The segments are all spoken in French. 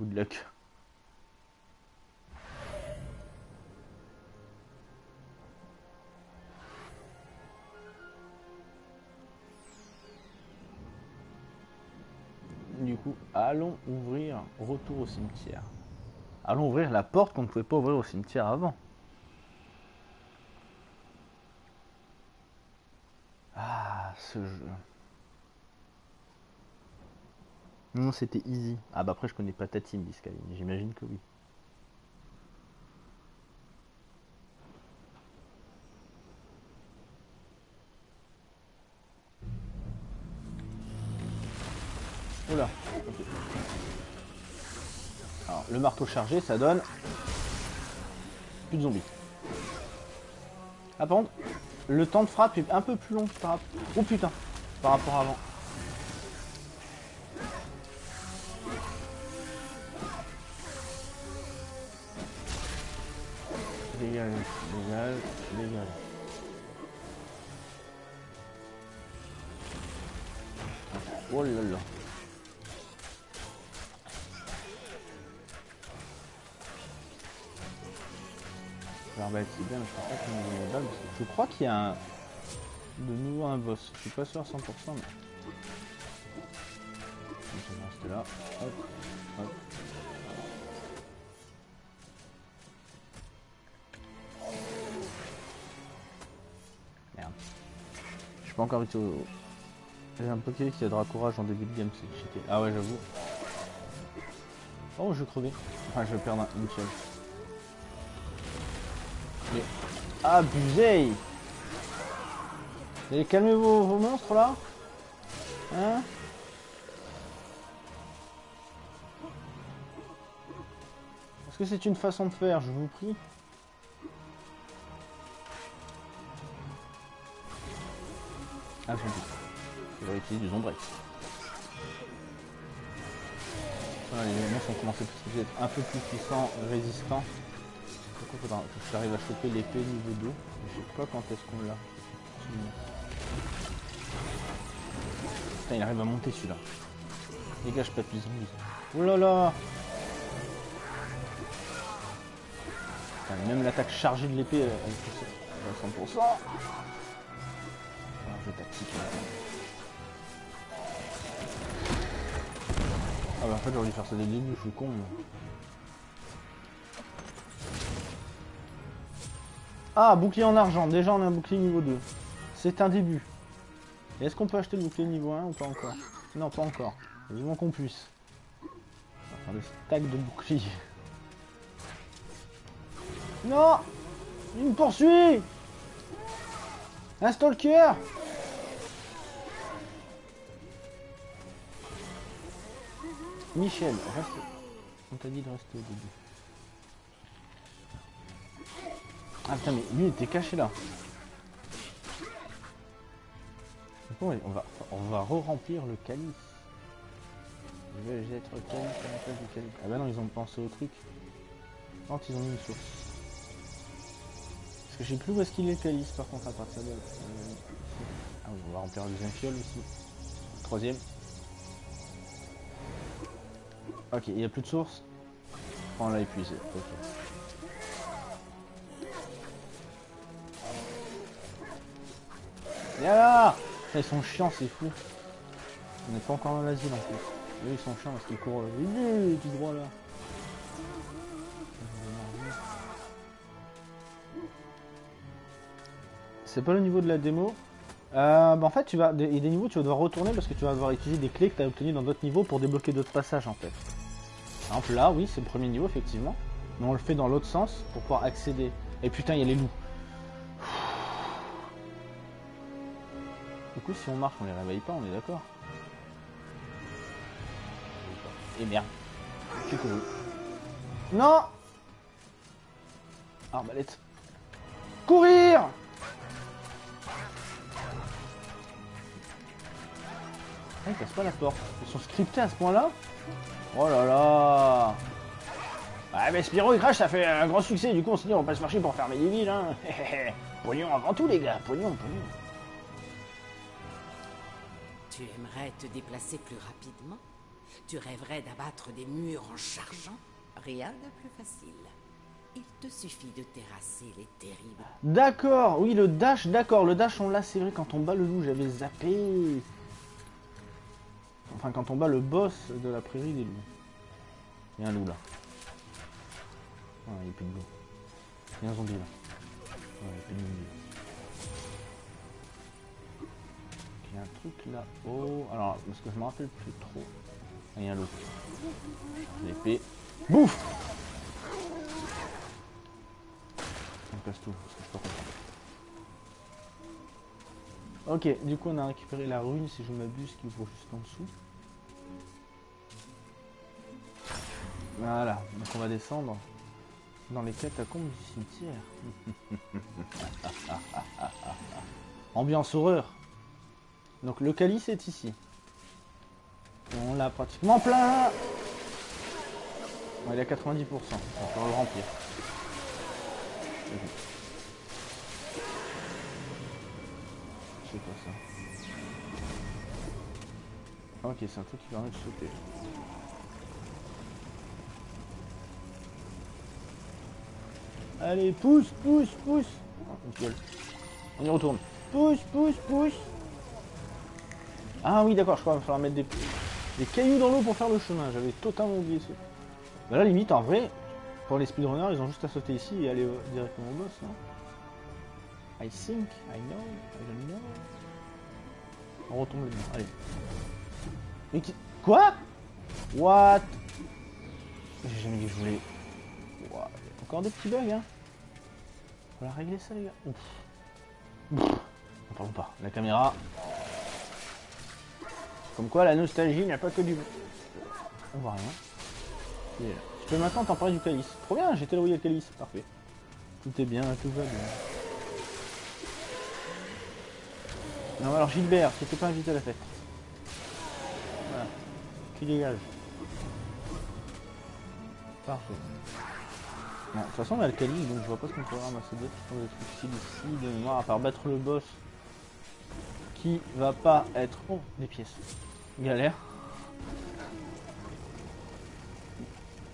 Good luck. Du coup, allons ouvrir retour au cimetière. Allons ouvrir la porte qu'on ne pouvait pas ouvrir au cimetière avant. Ah, ce jeu. Non, c'était easy. Ah bah après, je connais pas ta team, Biscaline. J'imagine que oui. Oula. Alors, le marteau chargé, ça donne... Plus de zombies. Ah, par le temps de frappe est un peu plus long par. Oh putain Par rapport à avant. Dégage, dégage, dégage. Oh là là. L'arbalète c'est bien, je crois pas balle, parce que Je crois qu'il y a un... de nouveau un boss. Je suis pas sûr à 100%, mais... Je vais rester là. Hop, hop. Encore vite au... J'ai un peu qui a de courage en début de game, c'est cheaté. Ah ouais, j'avoue. Oh, je vais crever. Enfin, je vais perdre un- seule. Mais... Abusé Et calmez vos, vos monstres là Hein? Est-ce que c'est une façon de faire, je vous prie Ah, zombie. Il va utiliser du zombrex. Les monstres ont commencé à être un peu plus puissants, résistants. Coup, faudra j'arrive à choper l'épée niveau 2. Je sais pas quand est-ce qu'on l'a. Putain, il arrive à monter celui-là. Dégage, papy zombie. Oh là là Même l'attaque chargée de l'épée, elle elle poussée à 100%. Tactique. Ah bah en fait j'aurais dû faire ça dès le début, je suis con. Ah, bouclier en argent. Déjà, on a un bouclier niveau 2. C'est un début. Est-ce qu'on peut acheter le bouclier niveau 1 ou pas encore? Non, pas encore. Vivement qu'on puisse. On va faire le stack de bouclier. Non Il me poursuit Un stalker Michel, reste... On t'a dit de rester au début. Ah putain mais lui il était caché là. Bon, on va on va re-remplir le calice. Être. Ah bah non ils ont pensé au truc. Quand ils ont mis une source. Parce que je sais plus où est-ce qu'il est le calice par contre à partir de là. Euh. Ah oui on va remplir le deuxième fiole aussi. Troisième. Ok, il n'y a plus de source. On l'a épuisé. Ok. Là Ils sont chiants, c'est fou. On n'est pas encore dans l'asile en plus. Eux, ils sont chiants parce qu'ils courent euh, tout droit là. C'est pas le niveau de la démo. Euh, bah en fait, tu vas, il y a des niveaux tu vas devoir retourner parce que tu vas devoir utiliser des clés que tu as obtenues dans d'autres niveaux pour débloquer d'autres passages en fait. Là, oui, c'est le premier niveau effectivement. Mais on le fait dans l'autre sens pour pouvoir accéder. Et putain, il y a les loups. Du coup, si on marche, on les réveille pas, on est d'accord Et merde. Non Arbalète. Courir Ah, ils cassent pas la porte. Ils sont scriptés à ce point-là Oh là là Ah mais Spyro il crache, ça fait un grand succès, du coup on s'est dit on va pas se marcher pour fermer des villes, hein Pognon avant tout les gars, pognon, pognon. Tu aimerais te déplacer plus rapidement? Tu rêverais d'abattre des murs en chargeant? Rien de plus facile. Il te suffit de terrasser les terribles. D'accord, oui, le dash, d'accord. Le dash, on l'a, c'est vrai, quand on bat le loup, j'avais zappé. Enfin, quand on bat le boss de la prairie des loups. Il y a un loup là. Ah, il n'y a plus de loup. Il y a un zombie là. Il n'y a zombie. Il y a un truc là-haut. Alors, parce que je me rappelle plus trop. Ah, il y a un loup. L'épée. Bouffe On casse tout, parce que je suis pas content. Ok, du coup on a récupéré la rune si je m'abuse qui ouvre juste en dessous. Voilà, donc on va descendre dans les catacombes du cimetière. Ambiance horreur. Donc le calice est ici. On l'a pratiquement plein. Il est à 90%. On va le remplir. Quoi ça Ok, c'est un truc qui permet de sauter. Allez, pousse, pousse, pousse. Oh, On y retourne. Pousse, pousse, pousse. Ah oui, d'accord, je crois qu'il va falloir mettre des, cailloux dans l'eau pour faire le chemin. J'avais totalement oublié ça. Bah là, limite, en vrai, pour les speedrunners, ils ont juste à sauter ici et aller euh, directement au boss, non I think, I know, I don't know. On retombe dedans, allez. Mais qui... Quoi? What? J'ai jamais dit que je voulais... What Encore des petits bugs, hein On va régler ça, les gars. Ouf. On parle pas. La caméra. Comme quoi, la nostalgie n'a pas que du... On voit rien. Je peux maintenant t'emparer du calice. Trop bien, y a le calice. Parfait. Tout est bien, tout va bien. Non, alors Gilbert, tu t'es pas invité à la fête. Voilà. Dégage. Parfait. De toute façon, on a le calice, donc je vois pas ce qu'on peut ramasser d'autre. Je pense ici de mémoire, à part battre le boss. Qui va pas être... Oh, des pièces. Galère.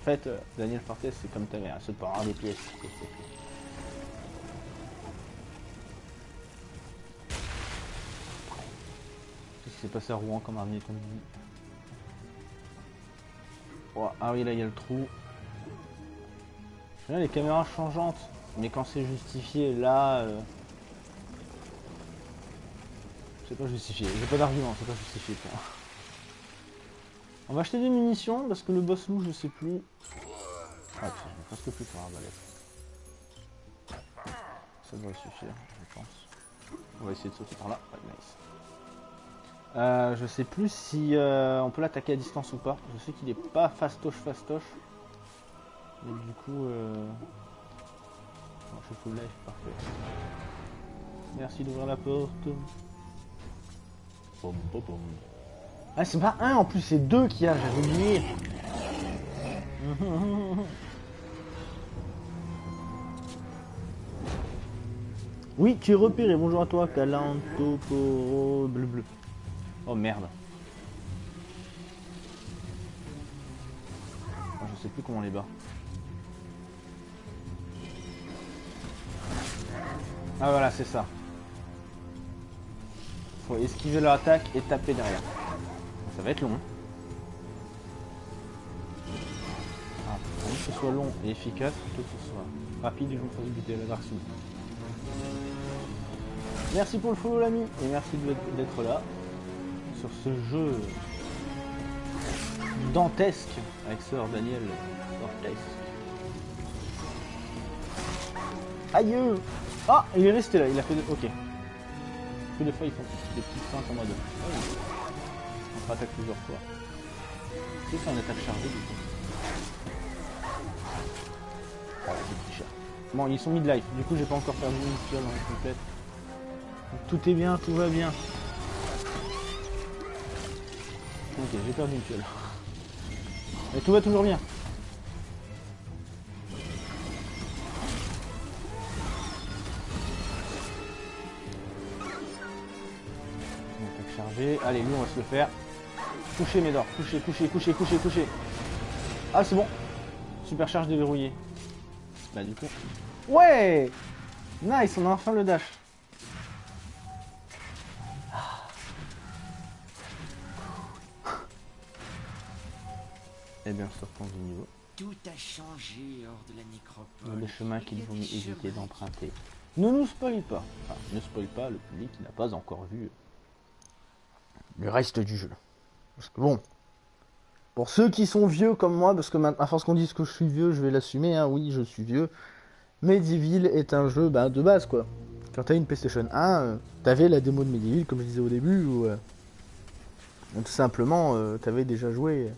En fait, euh, Daniel Fortes, c'est comme ta mère, saute pas avoir des pièces. S'est passé à Rouen comme armée ton dit oh, Ah oui, là il y a le trou. Les caméras changeantes, mais quand c'est justifié, là... Euh... C'est pas justifié, j'ai pas d'argument, c'est pas justifié moi. On va acheter des munitions parce que le boss loup je sais plus. Ah tiens, presque plus pour arbalète. Ça devrait suffire, je pense. On va essayer de sauter par là. Ouais, nice. Euh, je sais plus si euh, on peut l'attaquer à distance ou pas. Je sais qu'il est pas fastoche fastoche. Mais du coup, euh... je full life, parfait. Merci d'ouvrir la porte. Ah, c'est pas un en plus, c'est deux qu'il y a, j'avais oublié. Oui, tu es repéré. Bonjour à toi, Calantoporo bleu bleu. Oh merde. Oh, je sais plus comment on les bat. Ah voilà, c'est ça. Faut esquiver leur attaque et taper derrière. Ça va être long. Hein. Ah, que ce soit long et efficace, plutôt que ce soit rapide et je me fasse buter la Dark Merci pour le follow l'ami et merci d'être là sur ce jeu dantesque avec Sœur Daniel Dantesque. Aïe Ah il est resté là, il a fait... Ok. Plus des fois ils font des petites feintes en mode... Oh attaque plusieurs fois. C'est ça, une attaque chargée du coup. Voilà, c'est cher. Bon, ils sont mid-life, du coup j'ai pas encore perdu une fiole en complète. tout est bien, tout va bien. Ok, j'ai perdu une fiole. Mais tout va toujours bien. Attaque chargée. Allez, lui on va se le faire. Couché Médor, couché, couché, couché, couché, couché. Ah c'est bon. Supercharge déverrouillée. Bah du coup. Ouais Nice, on a enfin le dash. Changé hors de la nécropole. Les chemins qu'il Il y a vaut mieux éviter d'emprunter. Ne nous spoil pas. Enfin, ne spoil pas le public qui n'a pas encore vu le reste du jeu. Parce que bon, pour ceux qui sont vieux comme moi, parce que maintenant, à force qu'on dise que je suis vieux, je vais l'assumer, hein, oui, je suis vieux. Medieval est un jeu bah, de base, quoi. Quand t'as une PlayStation 1, euh, t'avais la démo de Medieval, comme je disais au début, où euh, tout simplement, euh, t'avais déjà joué.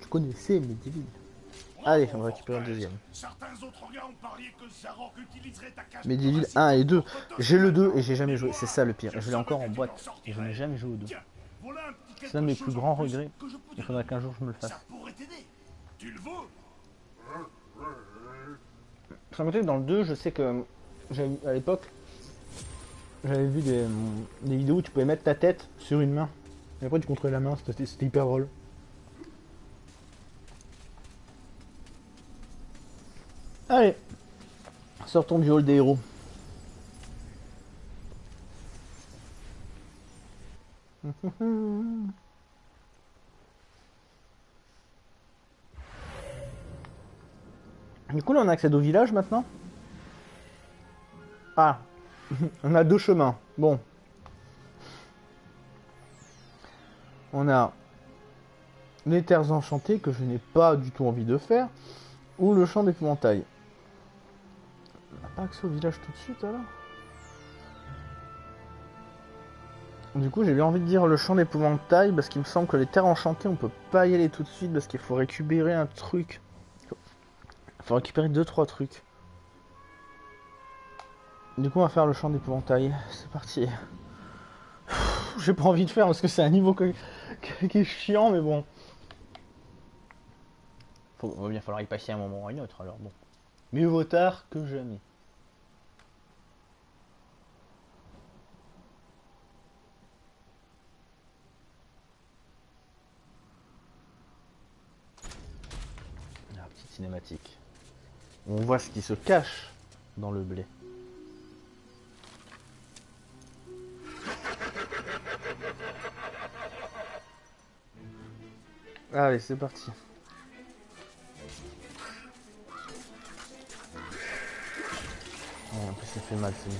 tu connaissais Medieval. Allez, on va récupérer un deuxième. Cage Medieval thoracique 1 et 2. pour te J'ai le 2 donner et j'ai jamais joué. C'est ça le pire. Je l'ai encore en boîte. Et je n'ai jamais joué au 2. Tiens, voilà un petit C'est l'un de mes plus grands regrets. Il faudra qu'un jour je me le fasse. Ça le que dans le 2, je sais que j'avais à l'époque, j'avais vu des, des vidéos où tu pouvais mettre ta tête sur une main. Et après tu contrôlais la main, c'était c'était hyper drôle. Allez, sortons du hall des héros. Du coup, là, on accède au village maintenant? Ah, on a deux chemins. Bon. On a les terres enchantées que je n'ai pas du tout envie de faire, ou le champ d'épouvantail. On n'a pas accès au village tout de suite alors Du coup, j'ai bien envie de dire le champ d'épouvantail parce qu'il me semble que les terres enchantées, on peut pas y aller tout de suite parce qu'il faut récupérer un truc. Faut récupérer 2-3 trucs. Du coup, on va faire le champ d'épouvantail. C'est parti. J'ai pas envie de faire parce que c'est un niveau qui est chiant, mais bon. Faut, va bien falloir y passer un moment ou un autre, alors bon. Mieux vaut tard que jamais. La petite On voit ce qui se cache dans le blé. Allez, c'est parti. En plus, ça fait mal, c'est bien.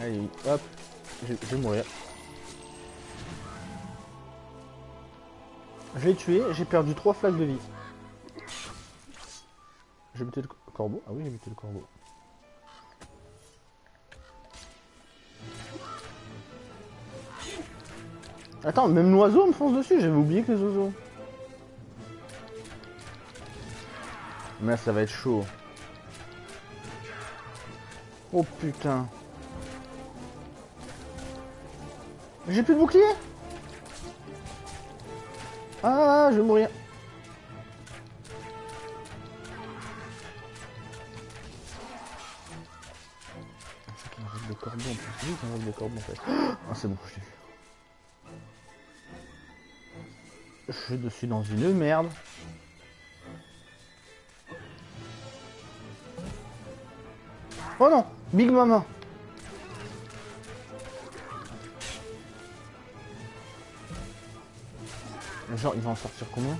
Allez, hop. Je vais mourir. Je l'ai tué, j'ai perdu 3 flaques de vie. J'ai buté le co- corbeau Ah oui, j'ai buté le corbeau. Attends, même l'oiseau me fonce dessus, j'avais oublié que les oiseaux. Mais ça va être chaud. Oh putain. J'ai plus de bouclier? Ah, je vais mourir. C'est en plus. C'est qui envoie des corbeaux en fait. Ah, c'est bon, je l'ai vu. Je suis dans une merde. Oh non Big Mama Genre, il va en sortir combien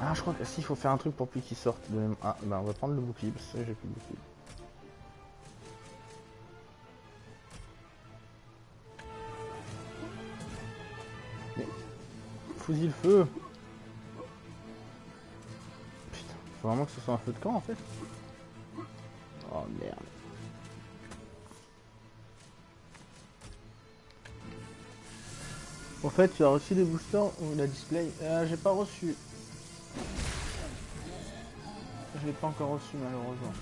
Ah, je crois que si, il faut faire un truc pour plus qu'il sorte. de même- Ah, bah on va prendre le bouclier, parce que j'ai plus de bouclier. Mais, le feu Putain, faut vraiment que ce soit un feu de camp en fait fait, tu as reçu des boosters ou la display euh, J'ai pas reçu. Je l'ai pas encore reçu malheureusement.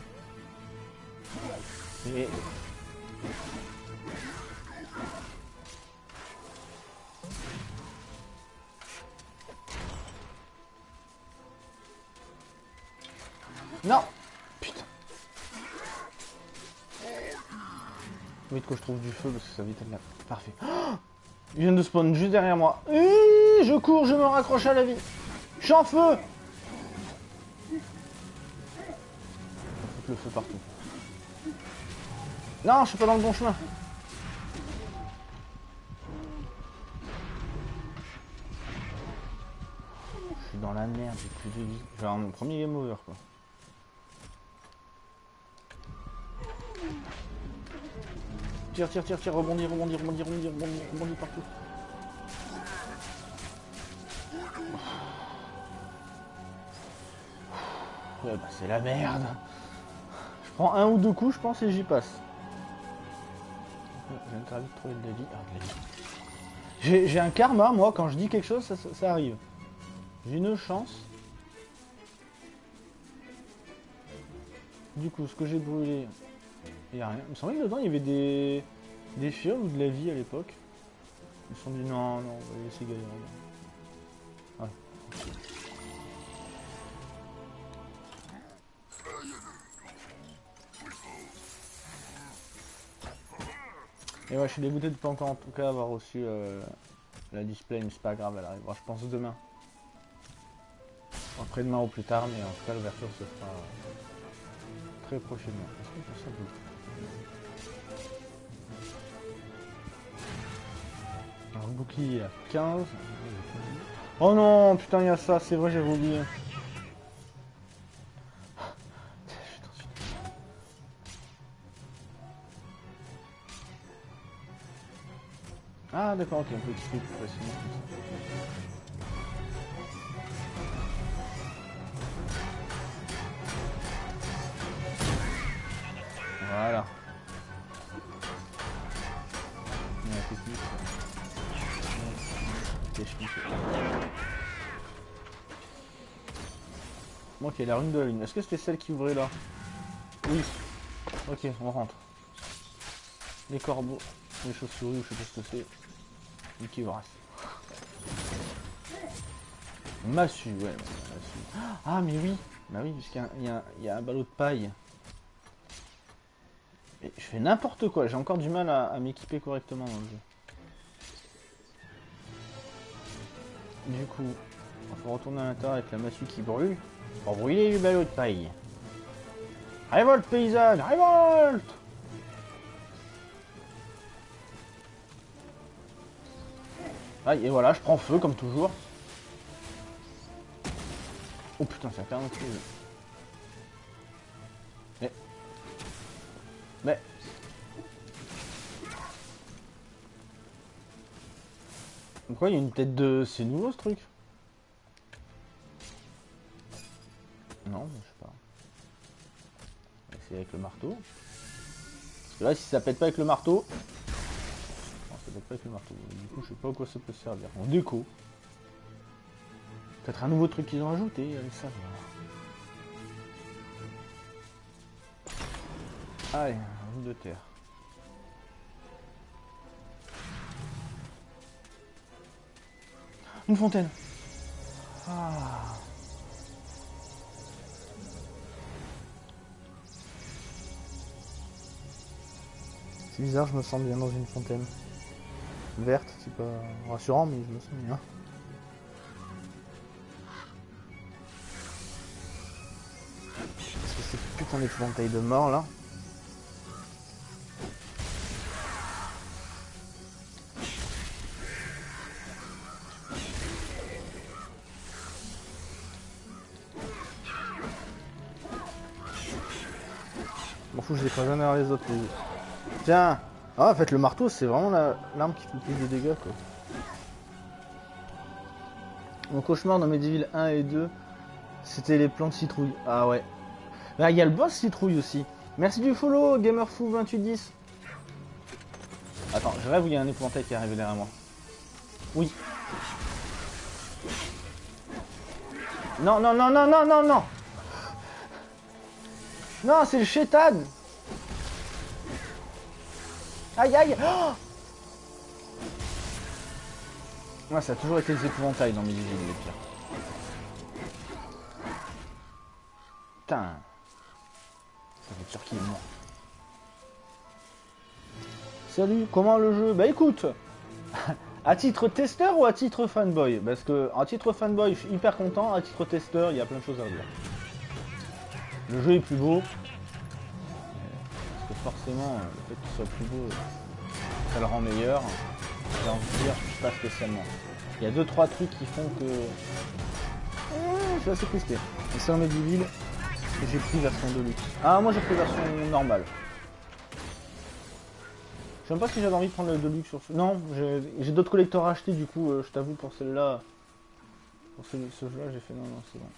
Non Putain. Vite que je trouve du feu parce que ça vite être là. Parfait. Oh Ils viennent de spawn juste derrière moi. Je cours, je me raccroche à la vie. Je suis en feu le feu partout. Non, je suis pas dans le bon chemin. Je suis dans la merde, j'ai plus de vie. Avoir mon premier game over quoi. Tire, tire, tire, tire, rebondis, rebondis, rebondis, rebondis, rebondis, rebondis partout. Ouais, bah c'est la merde. Je prends un ou deux coups, je pense, et j'y passe. J'ai interdit de trouver de la vie. Ah, de la vie. J'ai un karma, moi, quand je dis quelque chose, ça, ça- ça arrive. J'ai une chance. Du coup, ce que j'ai brûlé, il n'y a rien. Il semblait que dedans, il y avait des, des fioles ou de la vie à l'époque. Ils sont dit non, non, on va laisser galérer. Et ouais, je suis dégoûté de pas en tout cas avoir reçu euh, la display, mais c'est pas grave, elle arrivera, je pense demain. Après-demain ou plus tard, mais en tout cas l'ouverture se fera euh, très prochainement. Alors bouclier à 15. Oh non, putain, il y a ça, c'est vrai, j'avais oublié. Ah d'accord, ok, on peut expliquer plus facilement Voilà. Ok, la rune de la lune. Est-ce que c'était celle qui ouvrait là? Oui. Ok, on rentre. Les corbeaux, les chauves-souris, ou je sais pas ce que c'est. Mickey Horace. Massue, ouais, massue. Ah, mais oui Bah oui, puisqu'il y a un ballot de paille. Je fais n'importe quoi, j'ai encore du mal à, m'équiper correctement dans le jeu. Du coup, il faut retourner à l'intérieur avec la massue qui brûle pour brûler le ballot de paille. Révolte paysanne, révolte et voilà, je prends feu comme toujours. Oh putain, c'est un carnet de Pourquoi il y a une tête de... C'est nouveau ce truc Non, je sais pas. Essayer avec le marteau. Parce que là, si ça pète pas avec le marteau... Non, ça pète pas avec le marteau. Du coup, je sais pas à quoi ça peut servir. En déco. Peut-être un nouveau truc qu'ils ont ajouté, allez savoir. Allez, un de terre. Une fontaine. Ah. C'est bizarre, je me sens bien dans une fontaine. Verte, c'est pas rassurant, mais je me sens bien. Qu'est-ce que c'est putain d'épouvantail de mort là Les ferai jamais les autres. Tiens Ah, en fait, le marteau, c'est vraiment la- l'arme qui fait le plus de dégâts, quoi. Mon cauchemar dans Medieval 1 et 2, c'était les plantes citrouilles. Ah ouais. Là, il y a le boss citrouille aussi. Merci du follow, GamerFou2810. Attends, je rêve où il y a un épouvantail qui est arrivé derrière moi. Oui. Non, non, non, non, non, non, non Non, c'est le chétan Aïe, aïe oh ça a toujours été les épouvantails dans mes villes, les pires. Putain Ça veut dire qu'il est mort. salut, comment le jeu? Bah écoute, à titre testeur ou à titre fanboy? Parce que à titre fanboy, je suis hyper content, à titre testeur, il y a plein de choses à dire. Le jeu est plus beau. Forcément, le fait qu'il soit plus beau, ça le rend meilleur. J'ai envie de dire, pas spécialement. Il y a deux trois trucs qui font que. je suis assez crispé. Et c'est un Mediville et j'ai pris version de luxe. Ah moi j'ai pris version normale. Je sais même pas si j'avais envie de prendre le Deluxe sur ce. Non, j'ai d'autres collecteurs à acheter du coup, euh, je t'avoue pour celle-là. Pour ce, ce jeu-là, j'ai fait non, non, c'est bon.